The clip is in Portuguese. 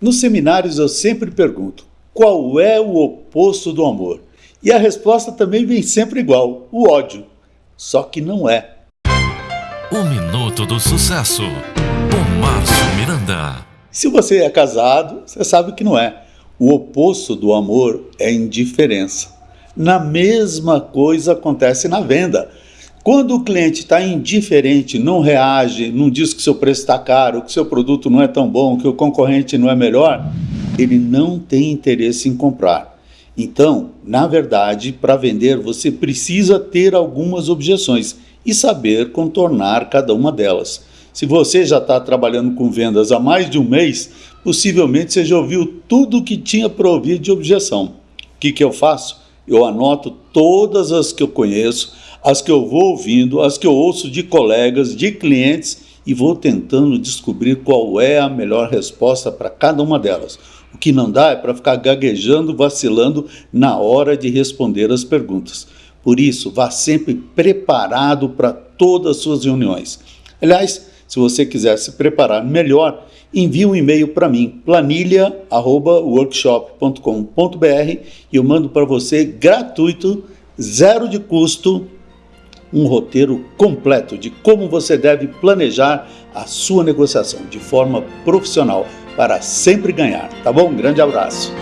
Nos seminários eu sempre pergunto: qual é o oposto do amor? E a resposta também vem sempre igual: o ódio. Só que não é. O Minuto do Sucesso, com Márcio Miranda. Se você é casado, você sabe que não é. O oposto do amor é indiferença. Na mesma coisa acontece na venda. Quando o cliente está indiferente, não reage, não diz que seu preço está caro, que seu produto não é tão bom, que o concorrente não é melhor, ele não tem interesse em comprar. Então, na verdade, para vender você precisa ter algumas objeções e saber contornar cada uma delas. Se você já está trabalhando com vendas há mais de um mês, possivelmente você já ouviu tudo o que tinha para ouvir de objeção. O que, que eu faço? Eu anoto todas as que eu conheço, as que eu vou ouvindo, as que eu ouço de colegas, de clientes e vou tentando descobrir qual é a melhor resposta para cada uma delas. O que não dá é para ficar gaguejando, vacilando na hora de responder as perguntas. Por isso, vá sempre preparado para todas as suas reuniões. Aliás, se você quiser se preparar melhor, envie um e-mail para mim, planilha@workshop.com.br e eu mando para você gratuito, zero de custo, um roteiro completo de como você deve planejar a sua negociação de forma profissional para sempre ganhar, tá bom? Um grande abraço.